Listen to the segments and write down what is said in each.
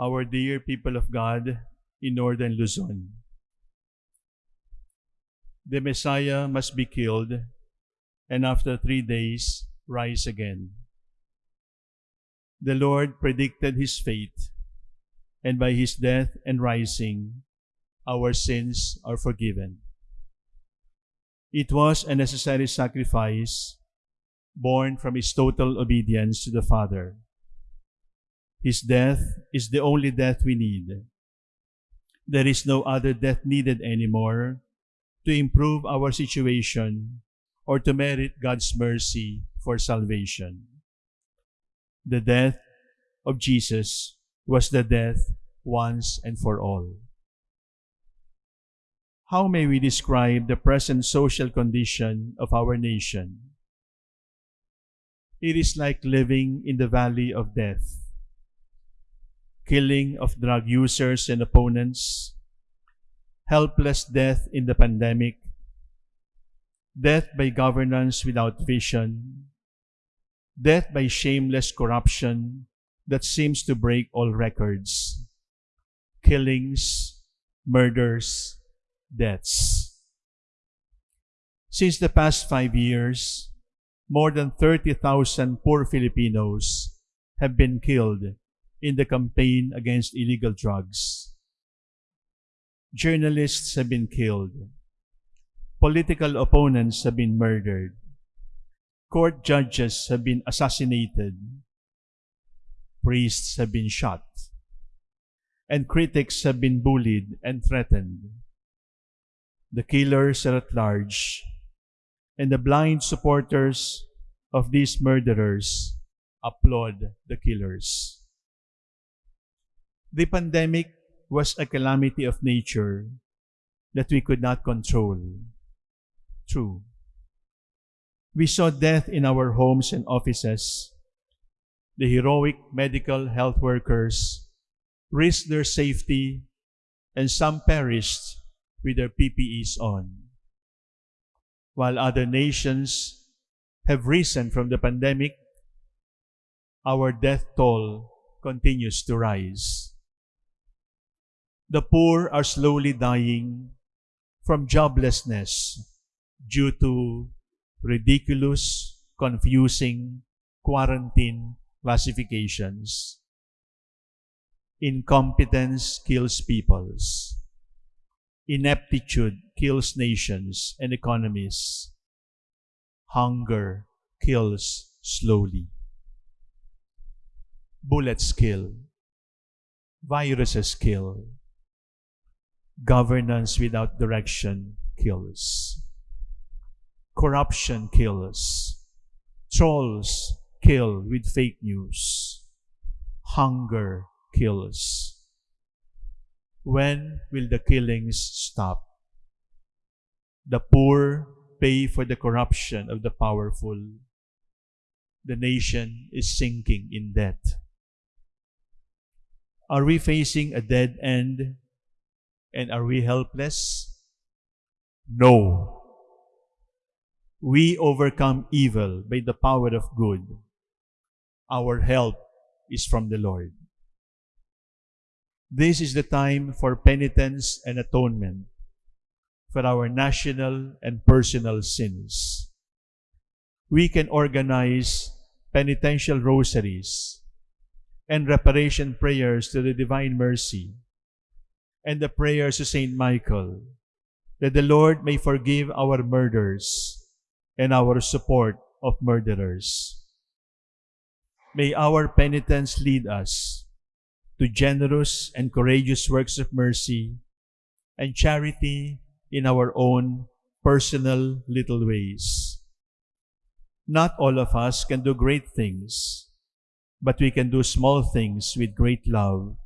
our dear people of God in northern Luzon. The Messiah must be killed and after three days rise again. The Lord predicted his fate, and by his death and rising, our sins are forgiven. It was a necessary sacrifice born from his total obedience to the Father. His death is the only death we need. There is no other death needed anymore to improve our situation or to merit God's mercy for salvation. The death of Jesus was the death once and for all. How may we describe the present social condition of our nation? It is like living in the valley of death. Killing of drug users and opponents, helpless death in the pandemic, death by governance without vision, death by shameless corruption that seems to break all records, killings, murders, deaths. Since the past five years, more than 30,000 poor Filipinos have been killed in the campaign against illegal drugs. Journalists have been killed. Political opponents have been murdered. Court judges have been assassinated. Priests have been shot. And critics have been bullied and threatened. The killers are at large and the blind supporters of these murderers applaud the killers. The pandemic was a calamity of nature that we could not control. True. We saw death in our homes and offices. The heroic medical health workers risked their safety and some perished with their PPEs on while other nations have risen from the pandemic, our death toll continues to rise. The poor are slowly dying from joblessness due to ridiculous, confusing quarantine classifications. Incompetence kills peoples. Ineptitude kills nations and economies. Hunger kills slowly. Bullets kill. Viruses kill. Governance without direction kills. Corruption kills. Trolls kill with fake news. Hunger kills. When will the killings stop? The poor pay for the corruption of the powerful. The nation is sinking in debt. Are we facing a dead end? And are we helpless? No. We overcome evil by the power of good. Our help is from the Lord. This is the time for penitence and atonement for our national and personal sins. We can organize penitential rosaries and reparation prayers to the Divine Mercy and the prayers to Saint Michael that the Lord may forgive our murders and our support of murderers. May our penitence lead us to generous and courageous works of mercy and charity in our own personal little ways. Not all of us can do great things, but we can do small things with great love,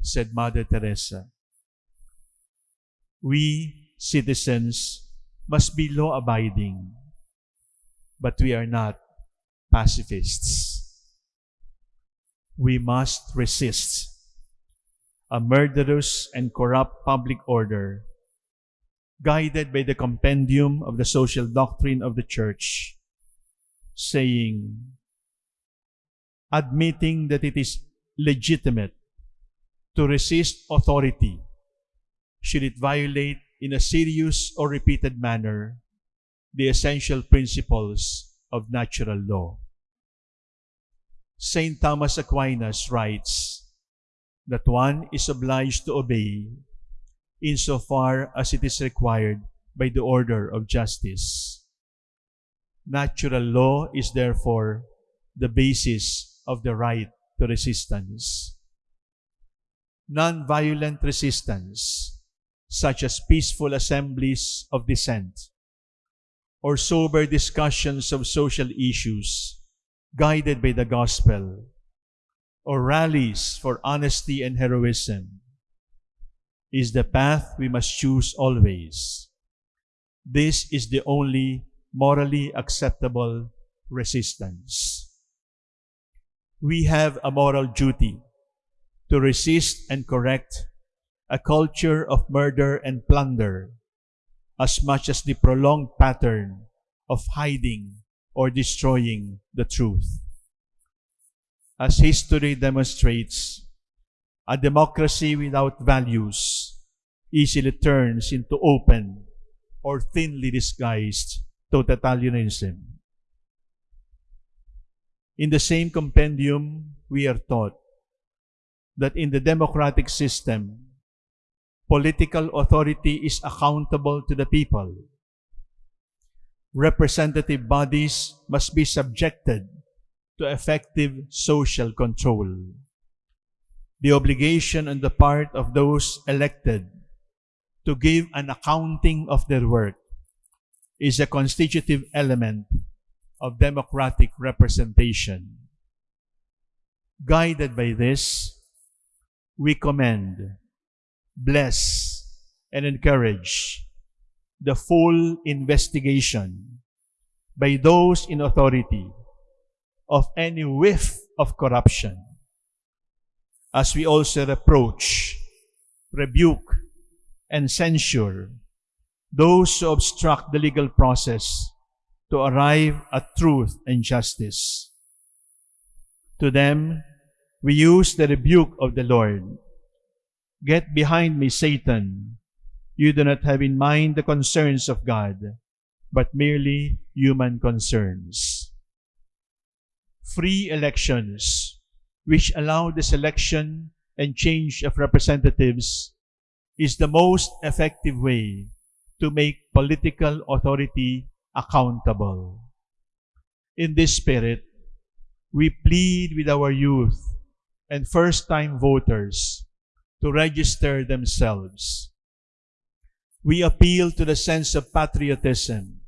said Mother Teresa. We, citizens, must be law-abiding, but we are not pacifists. We must resist a murderous and corrupt public order, guided by the compendium of the social doctrine of the Church, saying, admitting that it is legitimate to resist authority should it violate in a serious or repeated manner the essential principles of natural law. St. Thomas Aquinas writes that one is obliged to obey insofar as it is required by the order of justice. Natural law is therefore the basis of the right to resistance. Non-violent resistance, such as peaceful assemblies of dissent or sober discussions of social issues guided by the gospel, or rallies for honesty and heroism, is the path we must choose always. This is the only morally acceptable resistance. We have a moral duty to resist and correct a culture of murder and plunder as much as the prolonged pattern of hiding or destroying the truth. As history demonstrates, a democracy without values easily turns into open or thinly disguised totalitarianism. In the same compendium, we are taught that in the democratic system, political authority is accountable to the people. Representative bodies must be subjected to effective social control. The obligation on the part of those elected to give an accounting of their work is a constitutive element of democratic representation. Guided by this, we commend, bless, and encourage the full investigation by those in authority of any whiff of corruption, as we also reproach, rebuke, and censure those who obstruct the legal process to arrive at truth and justice. To them, we use the rebuke of the Lord. Get behind me, Satan. You do not have in mind the concerns of God, but merely human concerns. Free elections, which allow the selection and change of representatives, is the most effective way to make political authority accountable. In this spirit, we plead with our youth and first-time voters to register themselves. We appeal to the sense of patriotism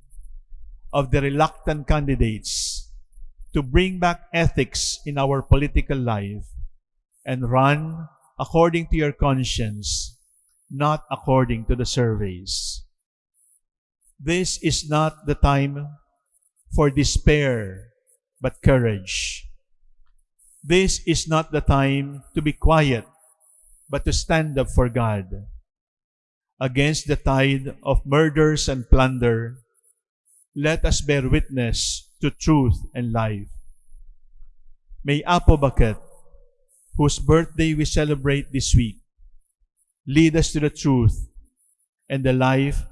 of the reluctant candidates to bring back ethics in our political life and run according to your conscience, not according to the surveys. This is not the time for despair, but courage. This is not the time to be quiet, but to stand up for God. Against the tide of murders and plunder, let us bear witness to truth and life. May Apo Baket, whose birthday we celebrate this week, lead us to the truth and the life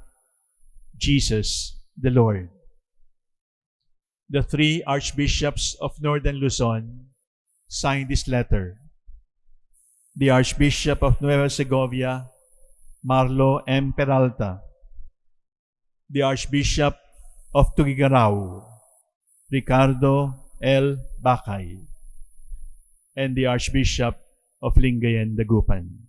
Jesus the Lord. The three archbishops of Northern Luzon signed this letter. The Archbishop of Nueva Segovia, Marlo M. Peralta. The Archbishop of Tuguegarao, Ricardo L. Baccay. And the Archbishop of Lingayen, Dagupan.